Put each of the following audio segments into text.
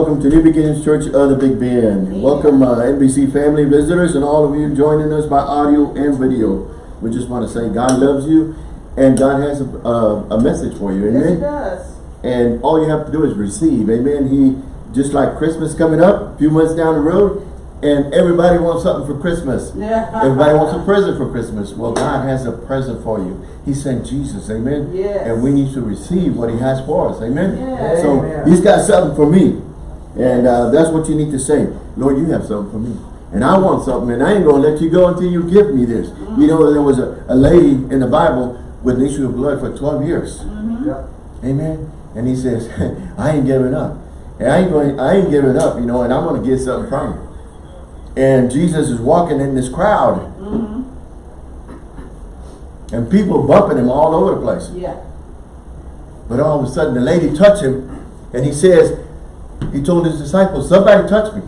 Welcome to New Beginnings Church of the Big Bend. Welcome uh, NBC family visitors and all of you joining us by audio and video. We just want to say God loves you and God has a, uh, a message for you. Amen. Yes, it does. And all you have to do is receive. Amen. He, just like Christmas coming up, a few months down the road, and everybody wants something for Christmas. Yeah. Everybody wants a present for Christmas. Well, God has a present for you. He sent Jesus. Amen. Yes. And we need to receive what he has for us. Amen. Yes. So Amen. he's got something for me. And uh, that's what you need to say. Lord, you have something for me. And I want something. And I ain't going to let you go until you give me this. You know, there was a, a lady in the Bible with an issue of blood for 12 years. Yep. Amen. And he says, I ain't giving up. And I ain't going, I ain't giving up, you know, and I'm going to get something from you. And Jesus is walking in this crowd. And people bumping him all over the place. Yeah. But all of a sudden the lady touched him and he says, he told his disciples, somebody touched me.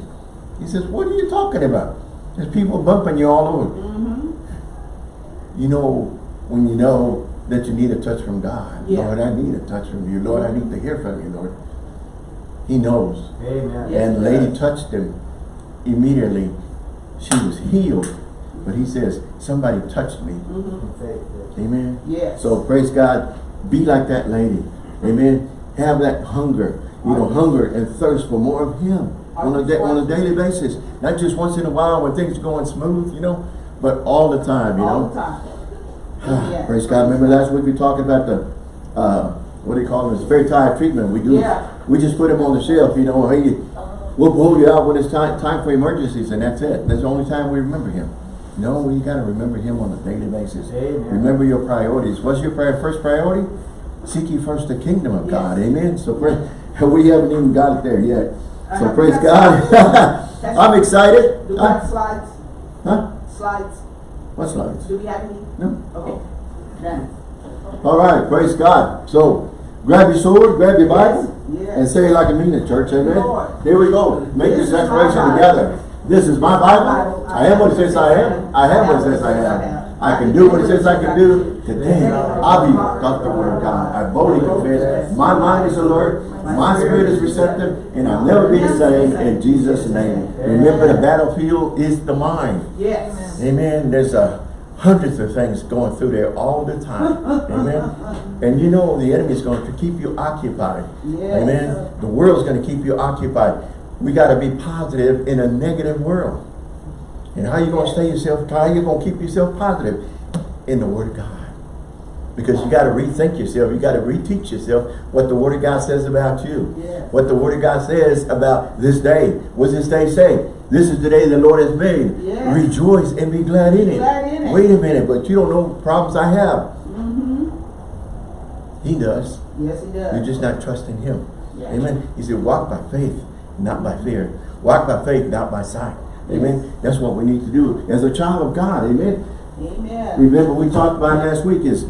He says, what are you talking about? There's people bumping you all over. Mm-hmm. You know, when you know that you need a touch from God. Yeah. Lord, I need a touch from you. Lord, I need to hear from you, Lord. He knows. Amen. Yes, and the lady does. touched him. Immediately, she was healed. But he says, somebody touched me. Faith, Amen. Yes. So praise God. Be like that lady. Amen. Have that hunger. You know, hunger and thirst for more of Him on a, da on a daily basis. Not just once in a while when things are going smooth, you know, but all the time, you All know. the time. Yeah. Praise God. Remember last week we talked about the, uh, what do you call this? Very tired treatment. We do. Yeah. We just put him on the shelf, you know. Hey, we'll pull you out when it's time, time for emergencies and that's it. That's the only time we remember him. No, you got to remember him on a daily basis. Amen. Remember your priorities. What's your pri- first priority? Seek ye first the kingdom of Yes. God. Amen. So pray, we haven't even got it there yet. So Uh-huh. praise God. I'm excited. Do we have slides? Huh? Slides? What slides? Do we have any? No. Okay. Done. All right, praise God. So, grab your sword, grab your Bible, Yes, yes. and say it like a mean it, church. Amen. Lord. Here we go. Make This this declaration together. This is my Bible. Bible. I am what it says I am. I have what it says I am. I can do what it says I can do. Today, I be taught the word of God. I boldly confess. My mind is alert. My spirit is receptive. And I'll never be the same in Jesus' name. Remember, the battlefield is the mind. Yes. Amen. There's a hundreds of things going through there all the time. Amen. And you know the enemy is going to keep you occupied. Yes. Amen. The world's going to keep you occupied. We got to be positive in a negative world. And how you going to stay yourself, how you going to keep yourself positive? In the Word of God. Because you got to rethink yourself. You got to reteach yourself what the Word of God says about you. Yes. What the Word of God says about this day. What does this day say? This is the day the Lord has made. Yes. Rejoice and be glad in Be it. glad in it. Wait a minute, but you don't know problems I have. Mm-hmm. He does. Yes, he does. You're just not trusting Him. Yeah. Amen. He said, walk by faith, not by fear. Walk by faith, not by sight. Amen. That's what we need to do as a child of God. Amen. Amen. Remember, we talked about last week is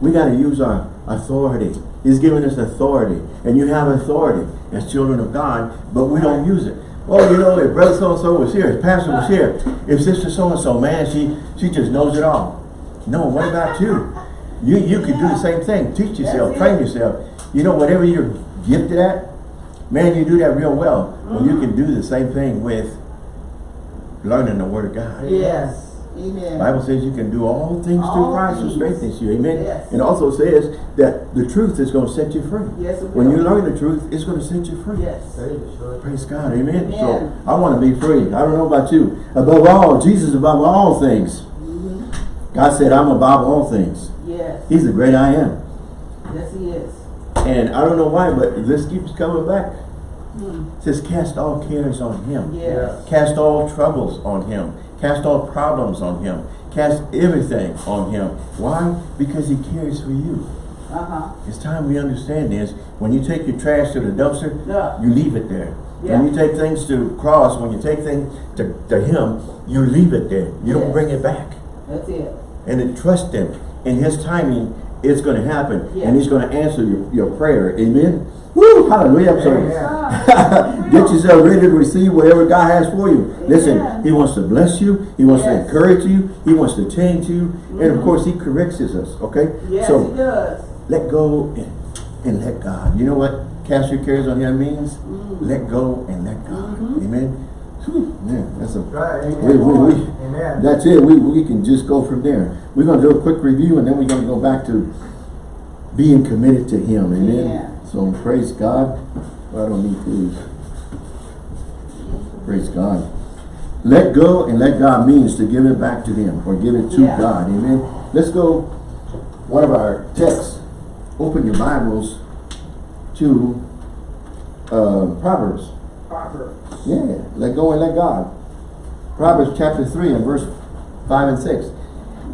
we got to use our authority. He's given us authority. And you have authority as children of God, but we don't use it. Well, you know, if brother so-and-so was here, if pastor was here, if sister so-and-so, man, she, she just knows it all. No, what about you? You you could do the same thing. Teach yourself, train yourself. You know, whatever you're gifted at, man, you do that real well. When you mm-hmm. can do the same thing with learning the Word of God. Yes. Amen. Bible says you can do all things through All Christ who things. strengthens you. Amen. Yes. And also says that the truth is going to set you free. Yes, When you learn the truth, it's going to set you free. Yes. Praise God. Amen. So I want to be free. I don't know about you. Above all, Jesus above all things. Mm-hmm. God said, I'm above all things. Yes. He's the great I am. Yes, he is. And I don't know why, but this keeps coming back. It says, cast all cares on him. Yes. Cast all troubles on him. Cast all problems on him. Cast everything on him. Why? Because he cares for you. Uh-huh. It's time we understand this. When you take your trash to the dumpster, Yeah. you leave it there. Yeah. When you take things to cross, when you take things to, to him, you leave it there. You don't bring it back. That's it. And then trust him. In his timing, it's going to happen. Yeah. And he's going to answer your, your prayer. Amen? Woo! Hallelujah. I'm sorry. Get yourself ready to receive whatever God has for you. Listen, He wants to bless you. He wants to encourage you. He wants to change you. And of course, He corrects us. Okay? Yes, so he does. let go and, and let God. You know what? Cast your cares on Him means? Mm. let go and let God. Mhm. Amen. Whew, Man, that's a Right, we, we, we, Amen. that's it. We, we can just go from there. We're going to do a quick review and then we're going to go back to being committed to Him. Amen. Yeah. So praise God. Well, I don't need these. Praise God. Let go and let God means to give it back to Him or give it to Yeah. God. Amen. Let's go. One of our texts. Open your Bibles to uh, Proverbs. Proverbs. Yeah, let go and let God. Proverbs chapter 3 and verse 5 and 6.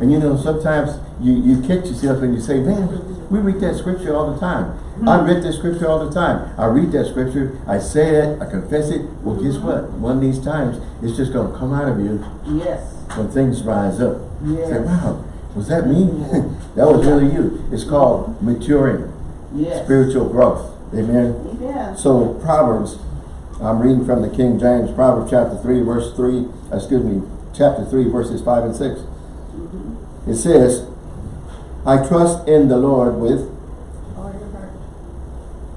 And you know, sometimes you, you catch yourself and you say, man, we read that scripture all the time. I read that scripture all the time. I read that scripture, I say it, I confess it. Well, guess what? One of these times, it's just going to come out of you Yes. when things rise up. Yes. Say, wow, was that me? that was really you. It's called maturing, Yes. spiritual growth. Amen. Amen. So Proverbs, I'm reading from the King James, Proverbs chapter 3, verse 3, excuse me, chapter 3, verses 5 and 6. Mm-hmm. It says, I trust in the Lord with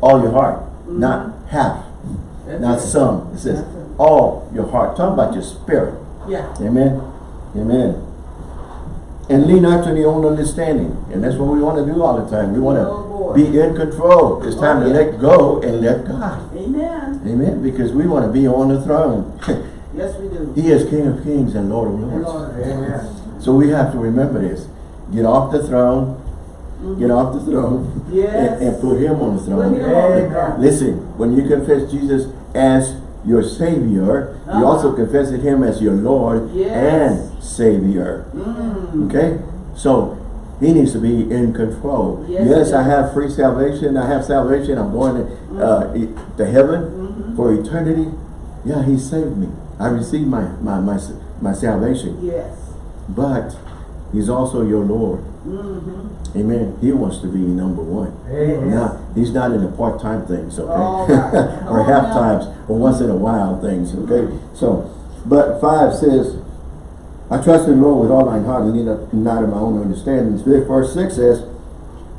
all your heart, mm-hmm. not half, That's not it. some. It says, it. all your heart. Talk about your spirit. Yeah. Amen. Amen. And lean not to your own understanding. And that's what we want to do all the time. We want Oh, to be in control. It's time Oh, to let go and let God. Amen. Amen. Because we want to be on the throne. Yes, we do. he is King of Kings and Lord of Lords. Lord. Amen. So we have to remember this. Get off the throne. Get off the throne. Mm-hmm. Yes. And, and put him on the throne. him on the Amen. Listen, when you confess Jesus as your Savior, you Uh-huh. also confess Him as your Lord Yes. and Savior. Mm. Okay? So, He needs to be in control. Yes, Yes, I have free salvation. I have salvation. I'm going to, uh, e- to heaven Mhm. for eternity. Yeah, He saved me. I received my, my, my, my salvation. Yes. But He's also your Lord. Mm-hmm. Amen. He wants to be number one. Not, he's not in the part-time things, okay? All right. or Oh, half yeah. times, or once in a while things, okay? So, but five says, I trust in the Lord with all my heart and not- in my own understanding. Verse six says,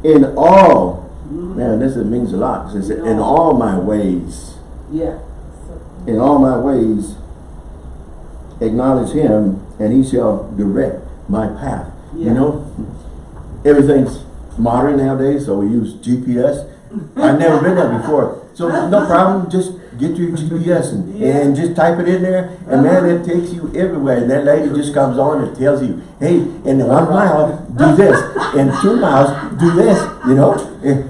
in all, man, this is- means a lot. It says, in In all my ways, Yeah. in all my ways, acknowledge him and he shall direct my path. You know, everything's modern nowadays, so we use GPS. I've never been there before. So no problem, just get your GPS and, and just type it in there and man, it takes you everywhere. And that lady just comes on and tells you, hey, in one mile, do this. In two miles, do this, you know. Eh,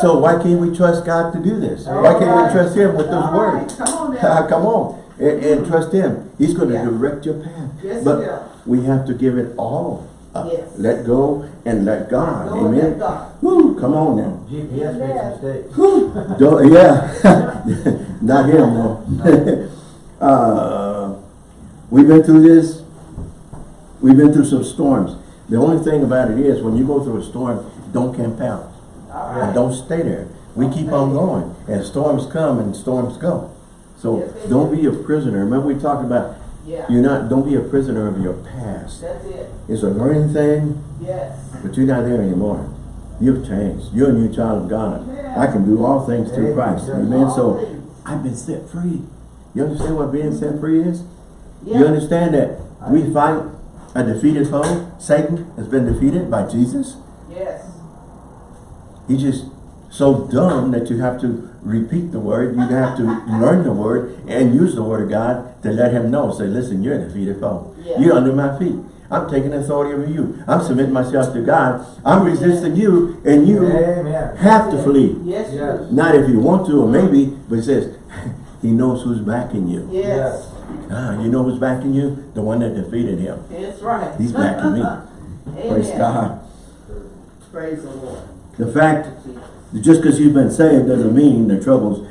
So why can't we trust God to do this? Why can't we trust him with those All right, words? come on. Come on, and, and trust him. He's going to Yeah. direct your path. Yes, but. We have to give it all up. Yes. Let go and let God. Go and Amen. let God. Woo, come on now. GPS makes mistakes. Don't, yeah, not him though. uh, we've been through this. We've been through some storms. The only thing about it is, when you go through a storm, don't camp out. Right. don't stay there. We keep on going. And storms come and storms go. So Yes, don't be a prisoner. Remember we talked about Yeah. you're not don't be a prisoner of your past. That's it. It's a learning thing, Yes. but you're not there anymore. You've changed. You're a new child of God. I can do all things through Christ. Amen. So things. I've been set free. You understand what being set free is? Yeah. You understand that we fight a defeated foe? Satan has been defeated by Jesus. Yes. He's just so dumb that you have to repeat the word. You have to learn the word and use the word of God to let him know. Say, listen, you're a defeated foe. Yeah. You're under my feet. I'm taking authority over you. I'm submitting myself to God. I'm resisting you and you Amen. have to flee. Yes, Yes. Not if you want to or maybe, but it says, he knows who's backing you. Yes. Ah, you know who's backing you? The one that defeated him. That's right. He's backing me. Praise Amen. God. Praise the Lord. The fact Just because you've been saved doesn't mean the troubles,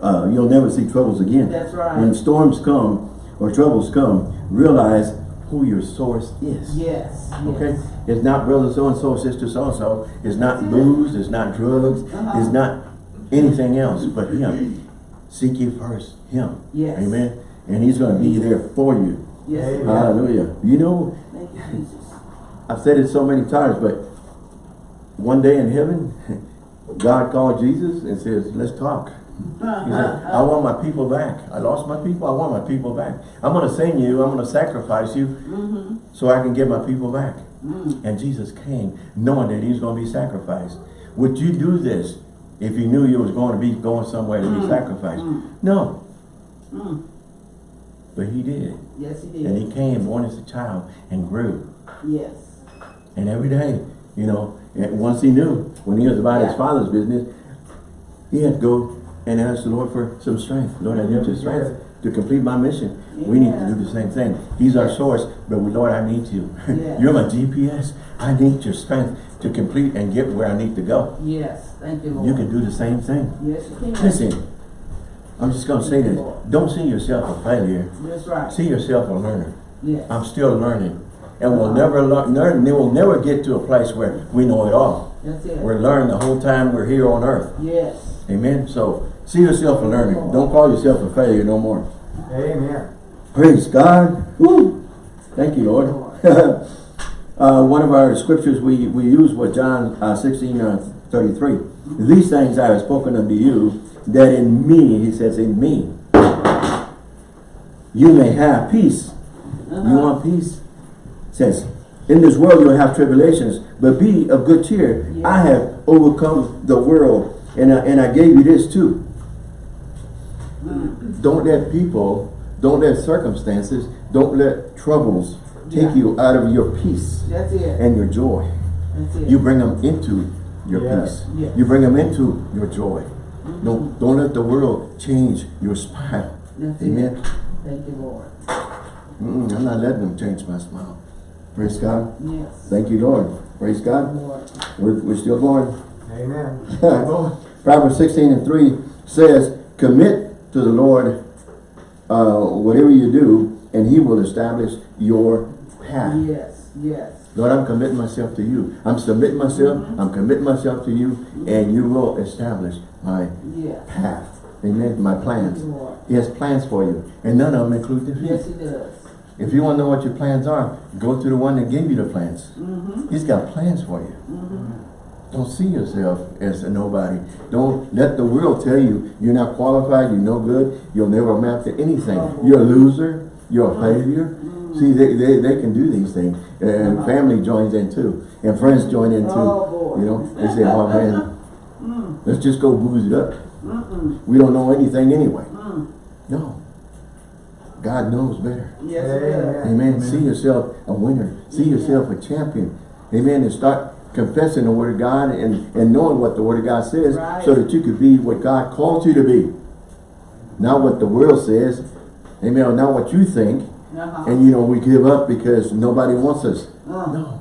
uh, you'll never see troubles again. That's right. When storms come or troubles come, realize who your source is. Yes. Okay? yes. It's not brother so-and-so, sister so-and-so. It's not booze. It's not drugs. Uh-huh. It's not anything else but him. Seek you first him. Yes. Amen. And he's going to be there for you. Yes. Amen. Hallelujah. You know, Thank you, Jesus. I've said it so many times, but one day in heaven, God called Jesus and says, let's talk. He said, I want my people back. I lost my people. I want my people back. I'm going to send you. I'm going to sacrifice you Mm-hmm. so I can get my people back. Mm. And Jesus came knowing that he was going to be sacrificed. Would you do this if you knew you was going to be going somewhere to be Mm. sacrificed? Mm. No. Mm. But he did. Yes, he did. And he came born as a child and grew. Yes. And every day, you know, once he knew, when he was about his father's business, he had to go and ask the Lord for some strength. Lord, I need your mm-hmm. strength to complete my mission. We need to do the same thing. He's our source, but we, Lord, I need you. Yes. You're my GPS. I need your strength to complete and get where I need to go. Yes. Thank you, Lord. You can do the same thing. Yes, you can. Listen, I'm just going to say this. Don't see yourself a failure. That's right. See yourself a learner. Yes. I'm still learning. And we'll never learn, learn, we'll never get to a place where we know it all. That's it. We're learning the whole time we're here on earth. Yes. Amen. So see yourself a learner. Don't call yourself a failure no more. Amen. Praise God. Woo. Thank you, Lord. uh, one of our scriptures we, we use was John uh, 16, uh, 33. These things I have spoken unto you, that in me, he says, in me, you may have peace. You Uh-huh. want peace? Says, in this world you'll have tribulations, but be of good cheer. Yeah. I have overcome the world, and I, and I gave you this too. Mm. Don't let people, don't let circumstances, don't let troubles take Yeah. you out of your peace That's it. and your joy. That's it. You bring them into your Yeah. peace. Yeah. You bring them into your joy. Don't, don't let the world change your smile. That's Amen. it. Thank you, Lord. Mm, I'm not letting them change my smile. Praise God. Yes. Thank you, Lord. Praise God. Lord. We're, we're still going. Amen. Proverbs 16 and 3 says, Commit to the Lord uh, whatever you do, and he will establish your path. Yes. Yes. Lord, I'm committing myself to you. I'm submitting myself. I'm committing myself to you, and you will establish my Yes. path. Amen. My plans. He has plans for you, and none of them include defeat. Yes, he does. If you want to know what your plans are, go to the one that gave you the plans. Mm-hmm. He's got plans for you. Mm-hmm. Don't see yourself as a nobody. Don't let the world tell you you're not qualified, you're no good, you'll never amount to anything. Oh. You're a loser, you're a failure. Mm. See, they, they, they can do these things. And Uh-huh. family joins in too. And friends join in too. Oh. You know, they say, oh man, Mm. let's just go booze it up. We don't know anything anyway. Mm. No. God knows better. Yes, he does. Amen. See yourself a winner. See yourself a champion. Amen. And start confessing the word of God and, and knowing what the word of God says Right. so that you could be what God called you to be. Not what the world says. Amen. Or not what you think. Uh-huh. And you know, we give up because nobody wants us. Uh. No.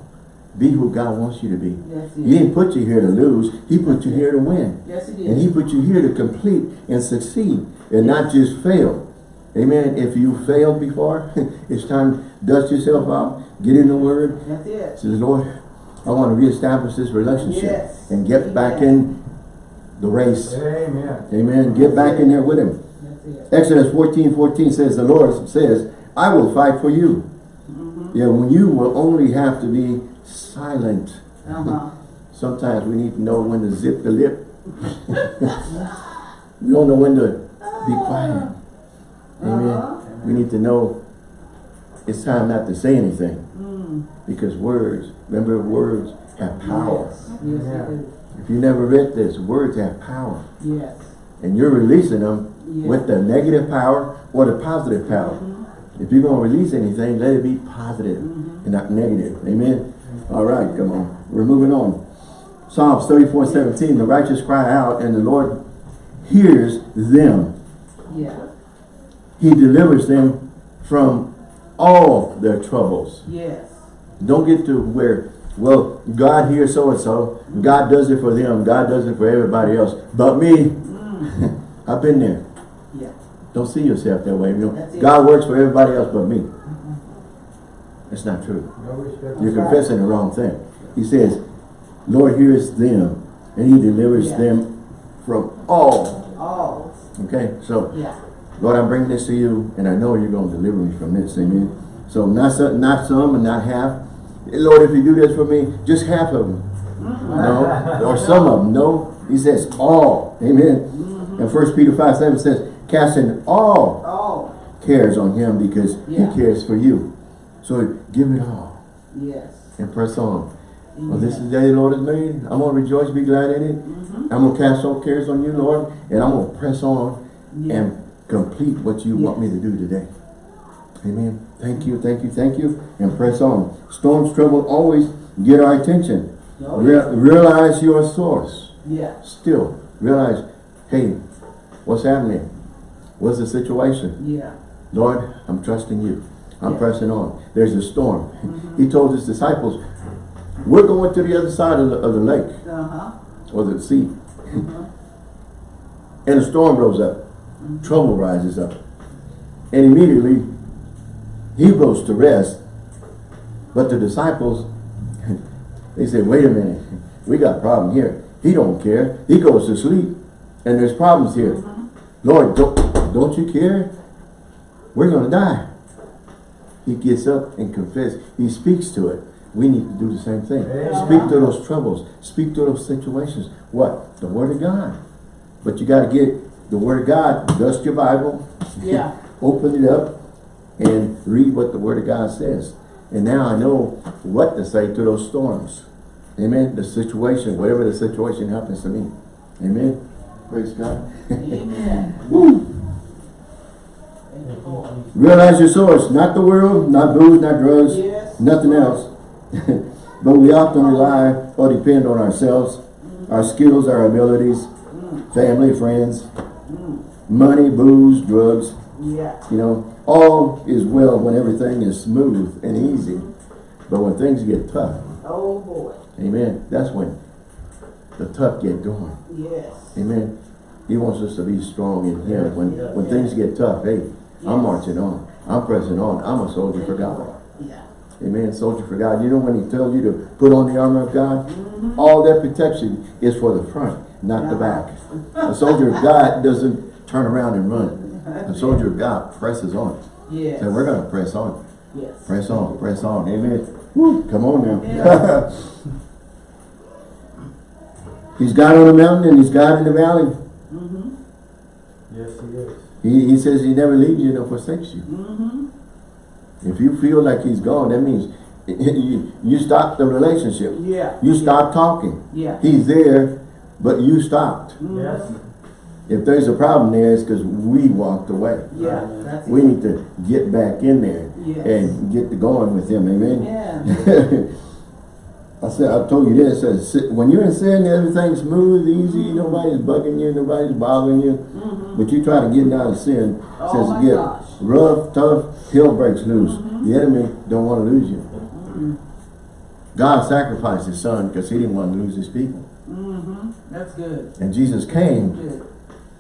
Be who God wants you to be. Yes, He he didn't put you here to lose. He put you here to win. Yes, he did. And he put you here to complete and succeed and not just fail. Amen. If you failed before, it's time to dust yourself off, get in the word. That's it. Say, Lord, I want to reestablish this relationship Yes. and get back in the race. Amen. Amen. Get back in there with him. That's it. Exodus 14, 14 says, the Lord says, I will fight for you. Mm-hmm. Yeah, when you will only have to be silent. Uh-huh. Sometimes we need to know when to zip the lip. we don't know when to be quiet. Amen. Uh-huh. We need to know it's time not to say anything. Mm. Because words, remember words have power. Yes. Yes, Yeah. If you never read this, words have power. Yes. And you're releasing them Yes. with the negative power or the positive power. Mhm. If you're going to release anything, let it be positive Mhm. and not negative. Amen. All right, come on. We're moving on. Psalms 34, 17. The righteous cry out and the Lord hears them. Yeah. He delivers them from all their troubles. Yes. Don't get to where, well, God hears so-and-so. God does it for them. God does it for everybody else. But me, Mm. I've been there. Yeah. Don't see yourself that way. You know, God works for everybody else but me. That's not true. No. You're confessing the wrong thing. He says, Lord hears them and he delivers Yeah. them from all. All. Okay, so Yeah. Lord, I'm bringing this to you and I know you're going to deliver me from this. Amen. So not some, not some and not half. Lord, if you do this for me, just half of them. No, or some of them. No, he says all. Amen. And First Peter 5, 7 says, casting all Oh, cares on him because Yeah. he cares for you. So give it all yes. and press on. Well, this is the day the Lord has made. I'm going to rejoice, be glad in it. Mm-hmm. I'm going to cast all cares on you, Lord, and I'm going to press on Yeah. and complete what you want me to do today. Amen. Thank you, thank you, thank you, and press on. Storms, trouble always get our attention. Oh, Re- yes. realize your source. Yeah. Still, realize, hey, what's happening? What's the situation? Yeah. Lord, I'm trusting you. I'm Yeah. pressing on. There's a storm. Mm-hmm. He told his disciples, we're going to the other side of the, of the lake Uh-huh. or the sea. Mhm. And a storm rose up. Trouble rises up. And immediately, he goes to rest. But the disciples, they say, wait a minute. We got a problem here. He don't care. He goes to sleep. And there's problems here. Mm-hmm. Lord, don't, don't you care? We're going to die. He gets up and confesses. He speaks to it. We need to do the same thing. Amen. Speak to those troubles. Speak to those situations. What? The Word of God. But you got to get the Word of God. Dust your Bible. Yeah. Open it up and read what the Word of God says. And now I know what to say to those storms. Amen. The situation, whatever the situation happens to me. Amen. Praise God. Amen. Woo. Thank you, Lord. Realize your source, not the world, not booze, not drugs, Yes. nothing else. but we often rely or depend on ourselves, our skills, our abilities, mm. family, friends, money, booze, drugs. Yeah. You know, all is well when everything is smooth and easy. But when things get tough, Oh, boy. amen, that's when the tough get going. Yes. Amen. He wants us to be strong in Him. When when things get tough, hey, I'm marching on. I'm pressing on. I'm a soldier for God. Yeah. Amen. Soldier for God. You know when He tells you to put on the armor of God, Mm-hmm. all that protection is for the front, not the back. A soldier of God doesn't turn around and run. A soldier of God presses on. Yes. So we're going to press on. Yes. Press on. Press on. Amen. Woo, come on now. Yeah. he's God on the mountain and He's God in the valley. Mm-hmm. Yes, he is. He, he says He never leaves you nor forsakes you. Mm-hmm. If you feel like he's gone, that means you, you stop the relationship. Yeah. You stop talking. Yeah. He's there, but you stopped. Mhm. Yes. If there's a problem there, it's because we walked away. Yeah. We it. need to get back in there Yes. and get to going with him. Amen. Yeah. I said, I told you this. Said, when you're in sin, everything's smooth, easy. Nobody's bugging you. Nobody's bothering you. Mm-hmm. But you try to get out of sin, Oh says my get gosh. Mm-hmm. rough, tough, hell breaks loose. The enemy don't want to lose you. God sacrificed his son because he didn't want to lose his people. Mm-hmm. That's good. And Jesus came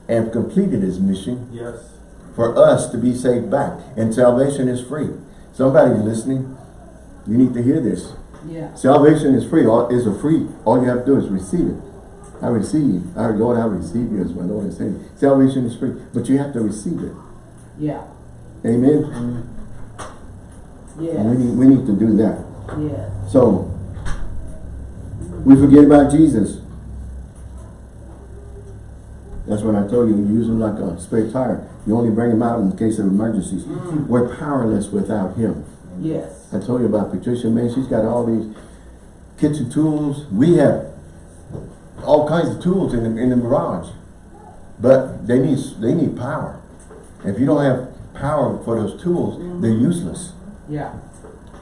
and completed his mission Yes. for us to be saved back. And salvation is free. Somebody listening, you need to hear this. Yeah. Salvation is free. All is a free. All you have to do is receive it. I receive. I Lord, I receive you as my Lord and Savior. Salvation is free, but you have to receive it. Yeah. Amen. Yes. And we need we need to do that. Yes. So we forget about Jesus. That's what I told you, you use him like a spare tire. You only bring him out in case of emergencies. Mm. We're powerless without him. Yes. I told you about Patricia, man, she's got all these kitchen tools. We have all kinds of tools in the, in the garage. But they need they need power. If you don't have power for those tools, they're useless. Yeah.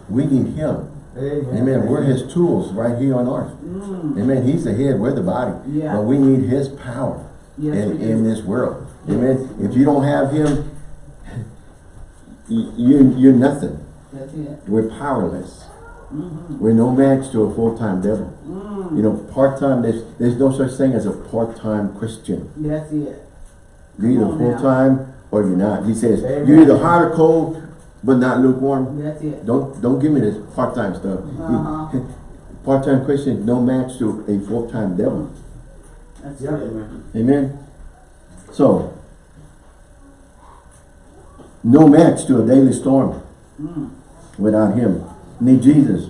We need him. Amen. Amen. We're his tools right here on earth. Mm. Amen. He's the head, we're the body. Yeah. But we need his power Yes, in, in this world. Amen. If you don't have him, you, you, you're nothing. That's it. We're powerless. Mm-hmm. We're no match to a full-time devil. Mm. You know, part-time, there's, there's no such thing as a part-time Christian. That's it. You're either Come on now. full-time or you're not. He says, Amen. you're either hot or cold, but not lukewarm. That's it. Don't don't give me this part-time stuff. Uh-huh. Part-time Christian, no match to a full-time devil. That's Yeah. it. Amen. So, no match to a daily storm Mm. without him. We need Jesus.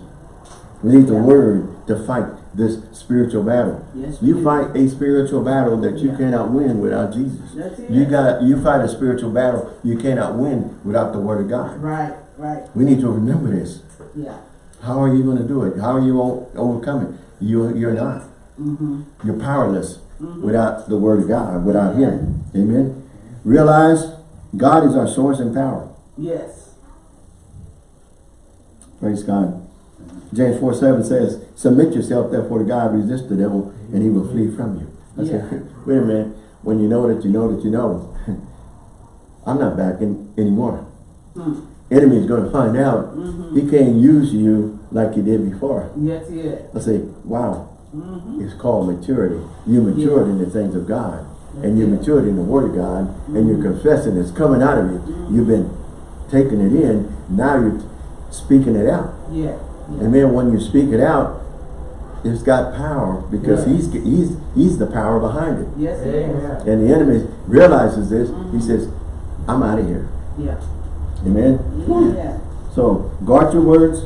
We need the Yeah. word to fight this spiritual battle. Yes, You do. fight a spiritual battle that you Yeah. cannot win without Jesus. That's it. You got you fight a spiritual battle you cannot win without the word of God. Right, right, We need to remember this. yeah. How are you going to do it? How are you o- overcoming? You you're not. Mm-hmm. You're powerless Mhm. without the word of God, without Him. Amen. Realize God is our source and power. Yes. Praise God. James 4 7 says, Submit yourself therefore to God, resist the devil, and he will flee from you. I Yeah. said, wait a minute. When you know that you know that you know, I'm not backing anymore. Mm. Enemy is going to find out Mm-hmm. he can't use you like he did before. Yes, yes. I say, wow, Mm-hmm. it's called maturity. You matured in the things of God. And you Yeah. matured in the Word of God. And you're confessing it's coming out of you. You've been taking it in. Now you're speaking it out. Yeah. yeah. And then when you speak it out, it's got power because Yeah. he's he's he's the power behind it. Yes, it is. Amen. And the enemy realizes this. He Mhm. says, I'm out of here. Yeah. Amen. Yeah. So guard your words.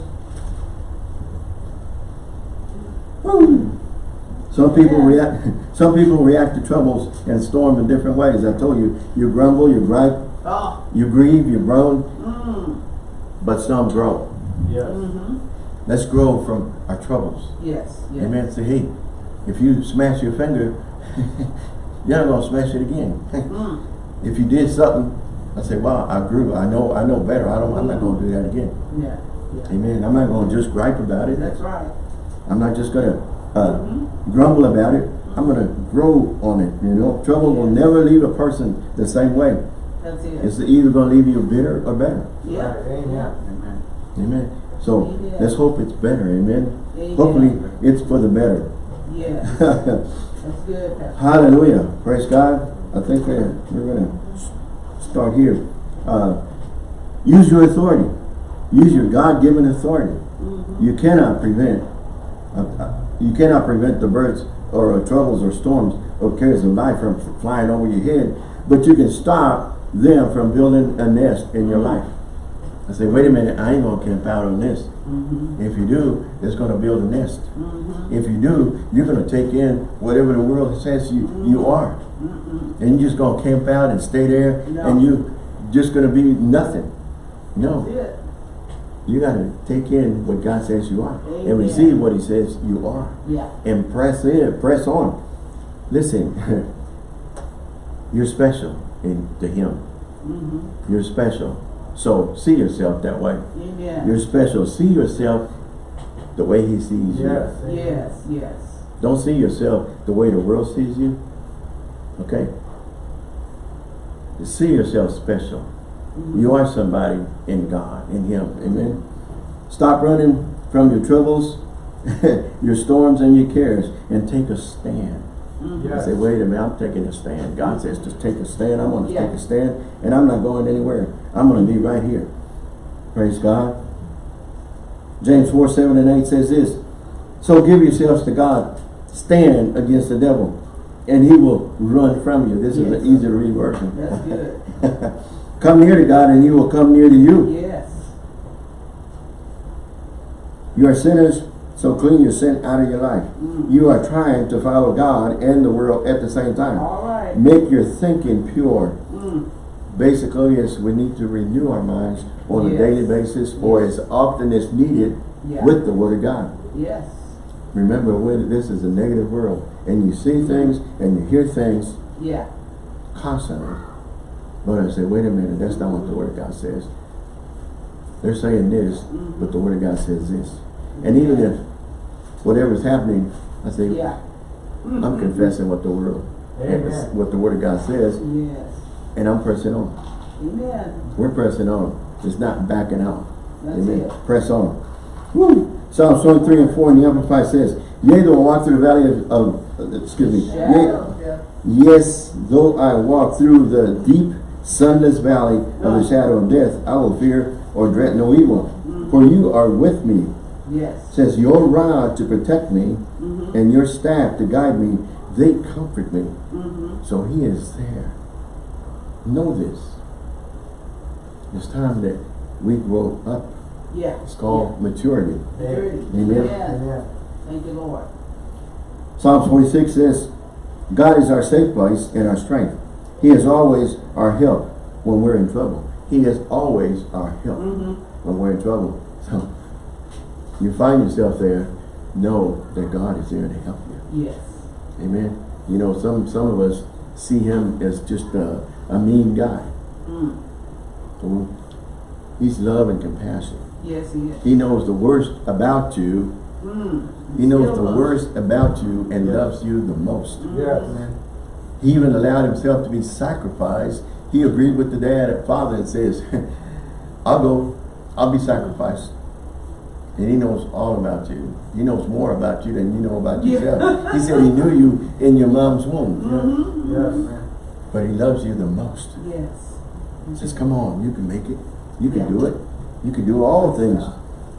Some people react some people react to troubles and storms in different ways. I told you, you grumble, you gripe, Oh. you grieve, you groan, Mm. but some grow. Yes. Mm-hmm. Let's grow from our troubles. Yes. Yes. Amen. Say, hey, if you smash your finger, you're not gonna smash it again. Mm. if you did something, I say, wow, I grew. I know, I know better. I don't. I'm not gonna do that again. Yeah. Yeah. Amen. I'm not gonna just gripe about it. That's right. I'm not just gonna uh, grumble about it. I'm gonna grow on it. You know, trouble will never leave a person the same way. That's it. It's either gonna leave you bitter or better. yeah. Right. Amen. Yeah. Amen. So Amen. let's hope it's better. Amen. Amen. Hopefully it's for the better. Yeah. That's good, Pastor. Hallelujah. Praise God. I think uh, we're going to start here. Uh, use your authority. Use your God-given authority. Mm-hmm. You cannot prevent, you cannot prevent the birds or troubles or storms or cares of life from flying over your head, but you can stop them from building a nest in your life. I say, wait a minute, I ain't gonna camp out on this. Mm-hmm. If you do, it's gonna build a nest. Mm-hmm. If you do, you're gonna take in whatever the world says you, you are. Mm-hmm. And you're just gonna camp out and stay there No. and you're just gonna be nothing. No, You gotta take in what God says you are and receive what he says you are Yeah. and press in, press on. Listen, you're special in to him. Mm-hmm. You're special. So see yourself that way. Amen. You're special. See yourself the way he sees you. Yes. Yes. Yes. Don't see yourself the way the world sees you. Okay? See yourself special. You are somebody in God, in Him. Amen. Stop running from your troubles, your storms, and your cares, and take a stand. Mhm. I say, wait a minute, I'm taking a stand. God says to take a stand. I'm going to Yeah. take a stand, and I'm not going anywhere. I'm going to be right here. Praise God. James 4, 7 and 8 says this. So give yourselves to God. Stand against the devil, and he will run from you. This is an easy to read version. That's good. come near to God, and he will come near to you. Yes. You are sinners, so clean your sin out of your life. Mm. You are trying to follow God and the world at the same time. All right. Make your thinking pure. Mm. Basically, yes, we need to renew our minds on a daily basis or as often as needed Yeah. with the Word of God. Yes. Remember, when this is a negative world, and you see things and you hear things Yeah. constantly. But I say, wait a minute, that's not what the Word of God says. They're saying this, Mhm. but the Word of God says this. And even if whatever's happening, I say, Yeah. Mm-hmm. I'm confessing what the world, what the Word of God says, Yes. and I'm pressing on. Amen. We're pressing on. It's not backing out. That's Amen. it. Press on. Woo. Psalms 23 and 4 in the Amplified says, Yea, though I walk through the valley of, of uh, excuse me, Yea, yes, though I walk through the deep, sunless valley of the shadow of death, I will fear or dread no evil. For you are with me, Yes. says your rod to protect me, Mm-hmm. and your staff to guide me, they comfort me. Mm-hmm. So he is there. Know this. It's time that we grow up. Yeah. It's called maturity. Yeah. Amen. Yeah. Amen. Thank you, Lord. Psalms 46 says, God is our safe place and our strength. He is always our help when we're in trouble. He is always our help Mm-hmm. when we're in trouble. So you find yourself there, know that God is there to help you. Yes. Amen. You know, some some of us see him as just a, a mean guy. Mm. Well, He's love and compassion. Yes, he is. He knows the worst about you. Mm. He knows the worst about you and Yes. loves you the most. Yes. He even allowed himself to be sacrificed. He agreed with the dad and father and says, I'll go, I'll be sacrificed. And he knows all about you. He knows more about you than you know about Yeah. yourself. He said he knew you in your mom's womb. Mm-hmm. Yes. But he loves you the most. Yes. He says, come on, you can make it. You can Yeah. do it. You can do all things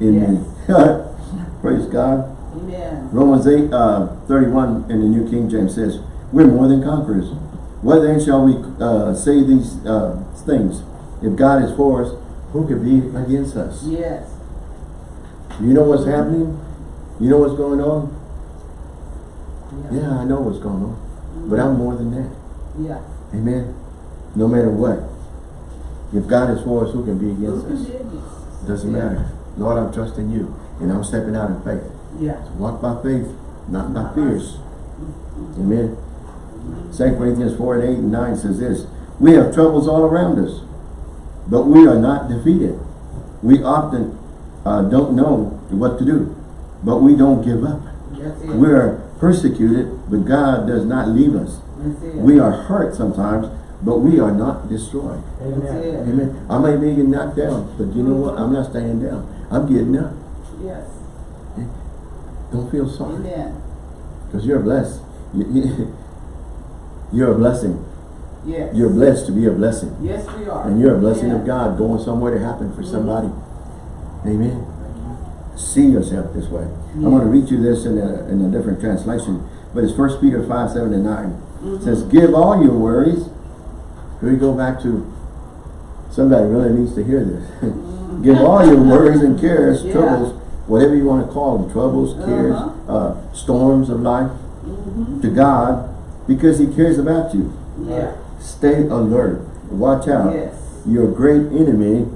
in me. Praise God. Amen. Romans 8, uh, 31 in the New King James says, We're more than conquerors. What then shall we uh, say these uh, things? If God is for us, Who can be against us? Yes. You know what's happening? You know what's going on? Yeah, I know what's going on. But I'm more than that. Yeah. Amen. No matter what. If God is for us, who can be Who against can us? be? Doesn't Yeah. matter. Lord, I'm trusting you. And I'm stepping out in faith. Yeah. Walk by faith, not by fears. Amen. 2 Corinthians 4 and 8 and 9 says this, We have troubles all around us, but we are not defeated. We often uh, don't know what to do, but we don't give up. We are persecuted, but God does not leave us. We are hurt sometimes, but we are not destroyed. Amen. Amen. I may be getting knocked down, but you know what? I'm not staying down. I'm getting up. Yes. Don't feel sorry. Amen. Because you're blessed. You- you- You're a blessing. Yes. You're blessed to be a blessing. Yes, we are. And you're a blessing Yeah. of God going somewhere to happen for somebody. Amen. See yourself this way. I'm going to read you this in a, in a different translation. But it's 1 Peter 5, 7 and 9. It says, give all your worries. Here we go back to, somebody really needs to hear this. give all your worries and cares, Yeah. troubles, whatever you want to call them, troubles, cares, Uh-huh. uh, storms of life, Mm-hmm. to God, because he cares about you. Yeah. Stay alert. Watch out. Yes. Your great enemy,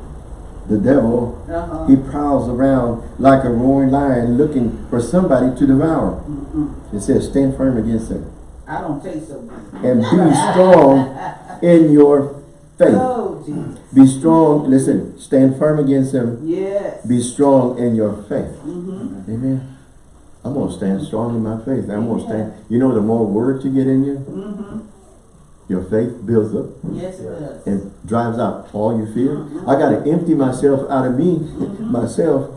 the devil, Uh-huh. he prowls around like a roaring lion looking for somebody to devour. Mm-mm. It says, stand firm against him I don't taste so and be strong in your faith. Oh, Jesus. Be strong. Listen, stand firm against him. Yes. Be strong in your faith. Mm-hmm. Amen. I'm going to stand strong in my faith. I'm going to stand. You know, the more word you get in you, Mm-hmm. your faith builds up Yes, it does. and drives out all your fear. I got to empty myself out of me, myself,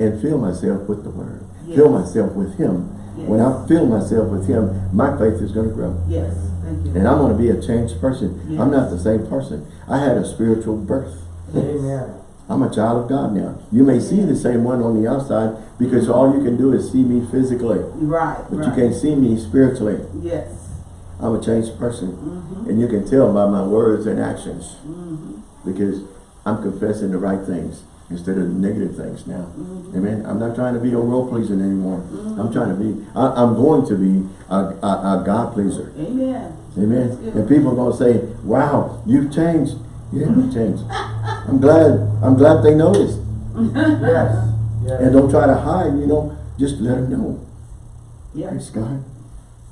and fill myself with the word. Fill myself with him. Yes. When I fill myself with him, my faith is going to grow. Yes. Thank you. And I'm going to be a changed person. Yes. I'm not the same person. I had a spiritual birth. Amen. I'm a child of God now. You may see the same one on the outside because all you can do is see me physically. Right. But right. you can't see me spiritually. Yes. I'm a changed person. Mm-hmm. And you can tell by my words and actions. Mm-hmm. Because I'm confessing the right things instead of negative things now. Mm-hmm. Amen. I'm not trying to be a world pleaser anymore. I'm trying to be, I, I'm going to be a, a, a God pleaser. Amen. Amen. And people are going to say, wow, you've changed. Yeah, I've changed. I'm glad, I'm glad they noticed. Yes. Yes. And don't try to hide, you know, just let them know. Yeah. Praise God.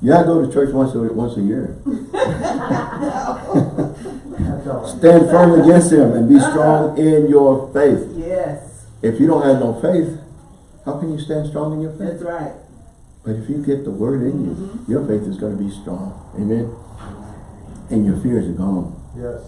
Yeah, I go to church once a, once a year. Stand firm against him and be uh-huh. strong in your faith. Yes. If you don't have no faith, how can you stand strong in your faith? That's right. But if you get the word in you, mm-hmm. your faith is going to be strong. Amen. And your fears are gone. Yes.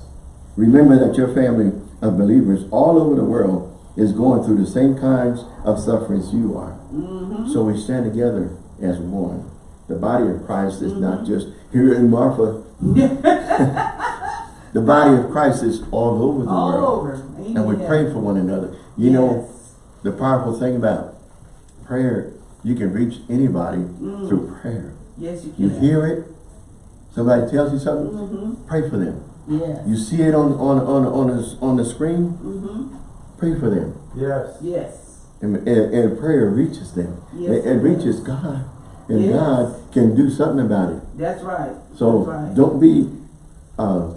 Remember that your family of believers all over the world is going through the same kinds of sufferings you are. Mm-hmm. So we stand together as one. The body of Christ is not just here in Marfa. the body of Christ is all over the All world. over. And we pray for one another. You know, the powerful thing about prayer, you can reach anybody Mm. through prayer. Yes, you can. You hear it, somebody tells you something, Mm-hmm. pray for them. Yes. You see it on on on on the, on the screen, Mm-hmm. pray for them. Yes. Yes. And, and, and prayer reaches them. Yes, it, it it reaches God. And Yes. God can do something about it. That's right. So That's right. don't be uh,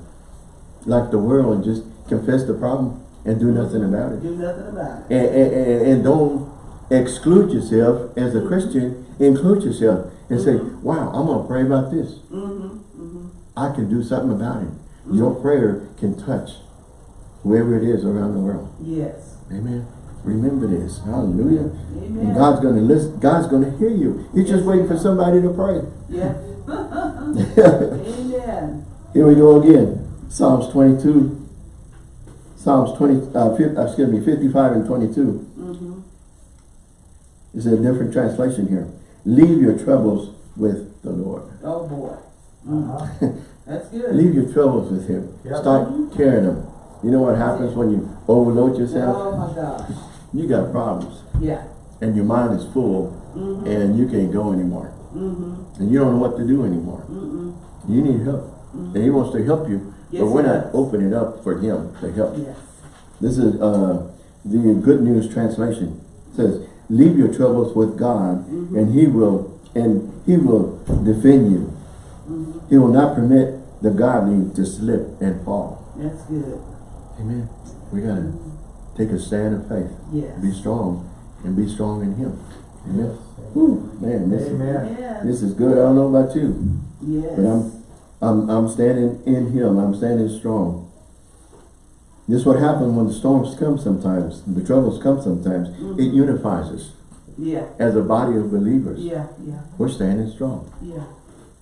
like the world and just confess the problem and do nothing about it. Do nothing about it. And, and, and, and don't exclude yourself as a Christian. Include yourself and say, wow, I'm going to pray about this. Mm-hmm, mm-hmm. I can do something about it. Your prayer can touch whoever it is around the world. Yes. Amen. Remember this. Hallelujah. And Amen. God's going to listen. God's going to hear you. He's just waiting for somebody to pray. Yeah. Amen. Here we go again. Psalms 22. Psalms 20, uh, fif- uh, excuse me, 55 and 22. Mm-hmm. It's a different translation here. Leave your troubles with the Lord. Oh, boy. Mm. Uh-huh. That's good. Leave your troubles with Him. Yep. Stop carrying them. You know what happens when you overload yourself? Oh, my gosh. You got problems. Yeah. And your mind is full Mm-hmm. and you can't go anymore. Mm-hmm. And you don't know what to do anymore. Mm-mm. You need help. And He wants to help you. Yes, but we're not does. opening up for Him to help. Yes. This is uh, the Good News translation. It says, "Leave your troubles with God, Mm-hmm. and He will and He will defend you. Mm-hmm. He will not permit the godly to slip and fall." That's good. Amen. We gotta take a stand of faith, Yes. be strong, and be strong in Him. Amen. Yes. Whew, man, this Amen. Amen. this is good. I don't know about you, Yes. but I'm I'm I'm standing in Him. I'm standing strong. This is what happens when the storms come sometimes, the troubles come sometimes. It unifies us Yeah. as a body of believers. Yeah. Yeah. We're standing strong. Yeah.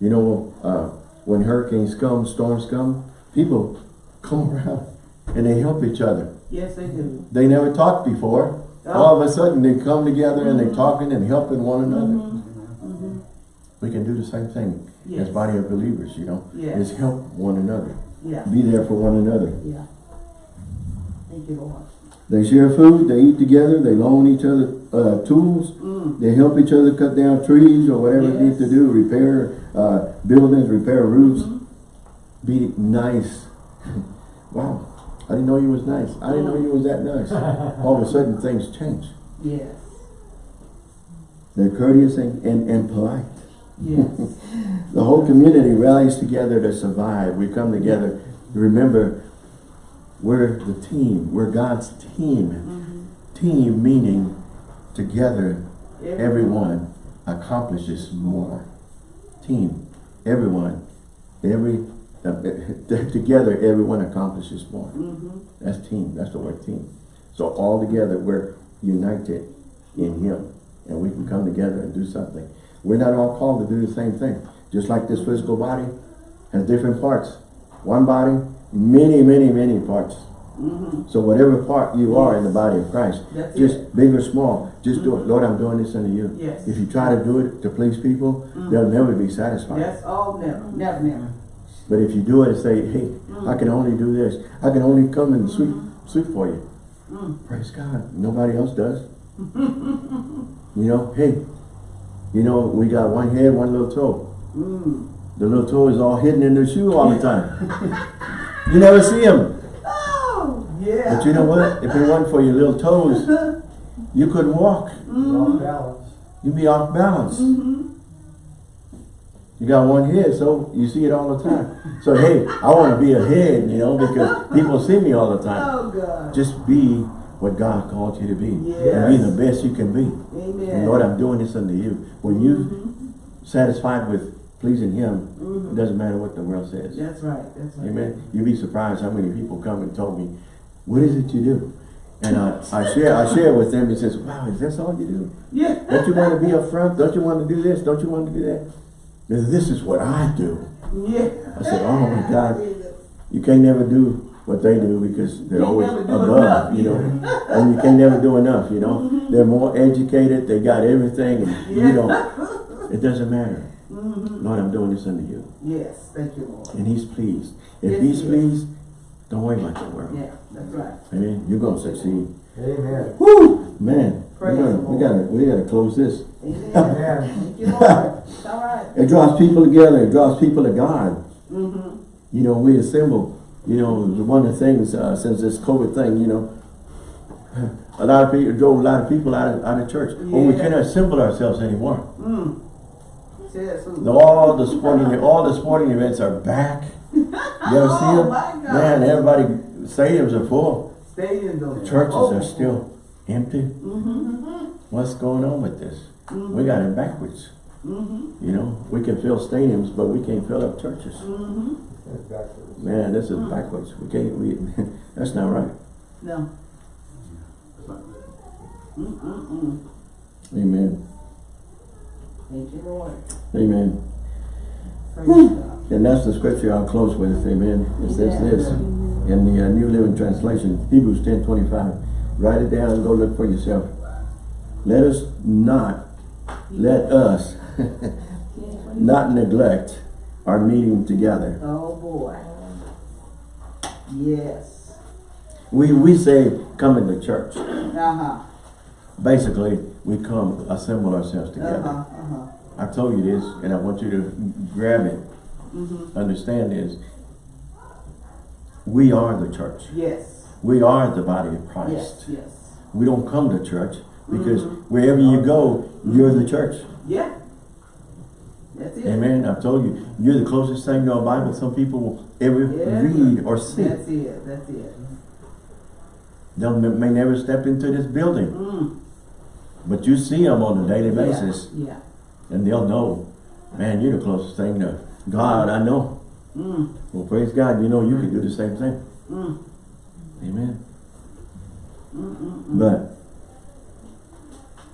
You know, uh, when hurricanes come, storms come, people come around and they help each other. Yes, they do. They never talked before. All of a sudden they come together and they're talking and helping one another. Mm-hmm. We can do the same thing as body of believers, you know, Yes. is help one another. Yeah. Be there for one another. Yeah. Thank you, Lord. They share food, they eat together, they loan each other uh, tools, Mm. they help each other cut down trees or whatever they need to do, repair uh, buildings, repair roofs. Mhm. Be nice. wow, I didn't know you was nice. I didn't know you was that nice. All of a sudden things change. Yes. They're courteous and, and, and polite. Yes. The whole community rallies together to survive. We come together. Remember, we're the team. We're God's team. mm-hmm. Team meaning together, everyone accomplishes more. Team, everyone, every uh, together, everyone accomplishes more. Mm-hmm. That's team. That's the word team. So all together, we're united in Him, and we can come together and do something. We're not all called to do the same thing. Just like this physical body has different parts. One body, many, many, many parts. Mm-hmm. So whatever part you are in the body of Christ, That's just it. big or small, just do it. Lord, I'm doing this unto you. Yes. If you try to do it to please people, they'll never be satisfied. That's all never. Never, never. But if you do it and say, hey, I can only do this. I can only come and sweep, sweep for you. Mm. Praise God. Nobody else does. you know, hey, you know, we got one head, one little toe. Mm. The little toe is all hidden in the shoe all the time. you never see him. Oh, yeah. But you know what? If it wasn't for your little toes, you couldn't walk. Off balance. You'd be off balance. Mm-hmm. You got one head, so you see it all the time. So hey, I want to be a head, you know, because people see me all the time. Oh, God. Just be what God called you to be. And be the best you can be. Amen. And Lord, I'm doing this unto you. When you satisfied with pleasing Him, Mhm. it doesn't matter what the world says. That's right. That's right. Amen. You'd be surprised how many people come and told me, what is it you do? And I, I share I share with them, and says, wow, is this all you do? Yeah. Don't you want to be up front? Don't you want to do this? Don't you want to do that? Says, This is what I do. Yeah. I said, oh my God, you can't never do what they do because they're Can't always above, enough, you know. And you can't never do enough, you know. They're more educated, they got everything, and you Yeah. don't. It doesn't matter. Mm-hmm. Lord, I'm doing this unto you. Yes. Thank you, Lord. And he's pleased. If Yes, he's he pleased, don't worry about the world. Yeah. That's right. Amen. You're gonna succeed. Amen. Woo! Man, we Praise gotta, we gotta we gotta close this. Amen. Amen. Thank you, Lord. It's all right. It draws people together, it draws people to God. Mm-hmm. You know, we assemble. You know, one of the things uh, since this COVID thing, you know, a lot of people drove a lot of people out of, out of church. Well, we Yeah. cannot assemble ourselves anymore. Mm. All the sporting, all the sporting events are back. You ever see Oh them? my God. Man, everybody, stadiums are full. Stadiums are. Churches open. are still empty. Mm-hmm, What's going on with this? mm-hmm, We got it backwards. mm-hmm, You know, we can fill stadiums, but we can't fill up churches. mm-hmm. Man, this is backwards. We can't, we, that's not right. No. Amen. Thank you, Lord. Amen. Praise And that's the scripture I'll close with. Amen. It says this in the uh, New Living Translation, Hebrews ten twenty five. Write it down and go look for yourself. Let us not, let us not neglect our meeting together. Oh, boy. Yes. We, we say coming to church. Uh-huh. Basically, we come assemble ourselves together. Uh-huh, uh-huh. I told you this, and I want you to grab it. Mm-hmm. Understand this. We are the church. Yes. We are the body of Christ. yes. We don't come to church because Mhm. wherever you go, you're the church. Yeah. That's it. Amen. I've told you, you're the closest thing to a Bible some people will ever Yeah. read or see. That's it, that's it. They may never step into this building, Mm. But you see them on a daily basis, Yeah. and they'll know, man, you're the closest thing to God I know. Mm. Well, praise God, you know you can do the same thing. Mm. Amen. Mm-mm-mm. But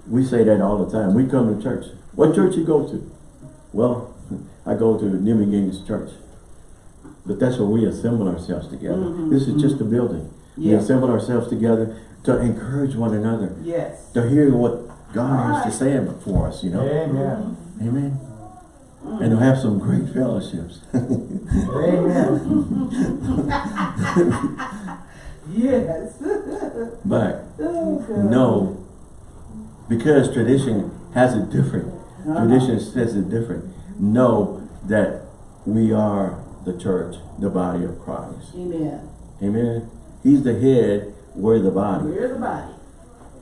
we say that all the time. We come to church. What church you go to? Well, I go to New Beginnings Church. But that's where we assemble ourselves together. Mhm, This is just a building. We assemble ourselves together to encourage one another, Yes. to hear what God has to say for us, you know. Amen. Amen. And to have some great fellowships. Amen. Yes. but Oh, no, because tradition has it different. Uh-huh. Tradition says it different. Know that we are the church, the body of Christ. Amen. Amen. He's the head, we're the body. We're the body.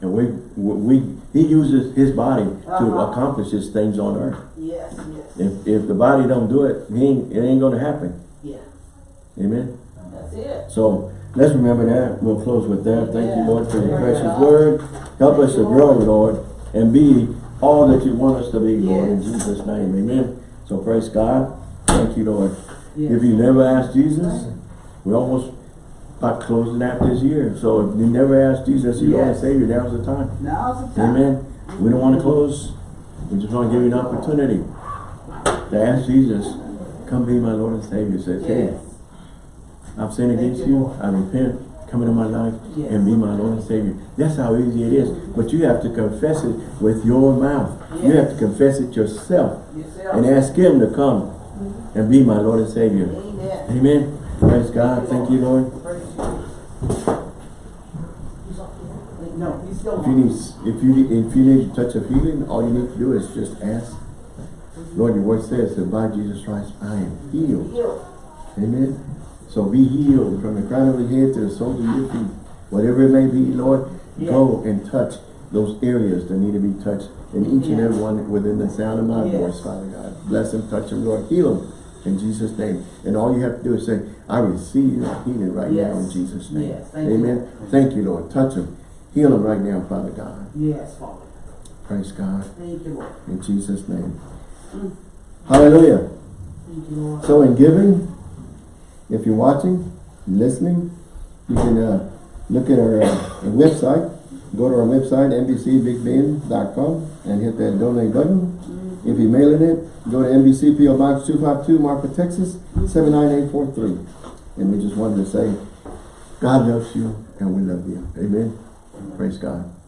And we, we, he uses his body to Uh-huh. accomplish his things on earth. Yes, yes. If, if the body don't do it, he ain't, it ain't gonna happen. Yeah. Amen. That's it. So, let's remember that. We'll close with that. Thank you, Lord, for your precious word. Help us to grow, Lord. Lord, and be all that you want us to be, Lord, in Jesus' name. Amen. So praise God. Thank you, Lord. Yes. If you never asked Jesus, we're almost about closing out this year. So if you never asked Jesus, you Lord and Savior, now's the time. Now's the time. Amen. We don't want to close. We just want to give you an opportunity to ask Jesus, come be my Lord and Savior. Says, hey, I've sinned against you. I repent. Come into my life Yes. and be my Lord and Savior. That's how easy it is. But you have to confess it with your mouth. You have to confess it yourself Yourself. and ask Him to come mm-hmm. and be my Lord and Savior. Amen. Amen. Praise God. Thank you, Lord. Praise you. No, he's still If you need, if you need, if you need a touch of healing, all you need to do is just ask. Lord, your word says that by Jesus Christ I am healed. Healed. Amen. So be healed from the crown of your head to the soles of your feet. Whatever it may be, Lord, go and touch those areas that need to be touched in each and every one within the sound of my Yes. voice, Father God. Bless them, touch them, Lord. Heal them in Jesus' name. And all you have to do is say, I receive your healing right now in Jesus' name. Yes. Thank Amen. Lord. Thank you, Lord. Touch them. Heal them right now, Father God. Yes, Father. Praise God. Thank you, Lord. In Jesus' name. Hallelujah. Thank you, Lord. So in giving, if you're watching, listening, you can uh, look at our, uh, our website. Go to our website, nbcbigbend.com and hit that donate button. If you're mailing it, go to NBC PO Box 252, Marfa, Texas, 79843. And we just wanted to say, God loves you and we love you. Amen. Praise God.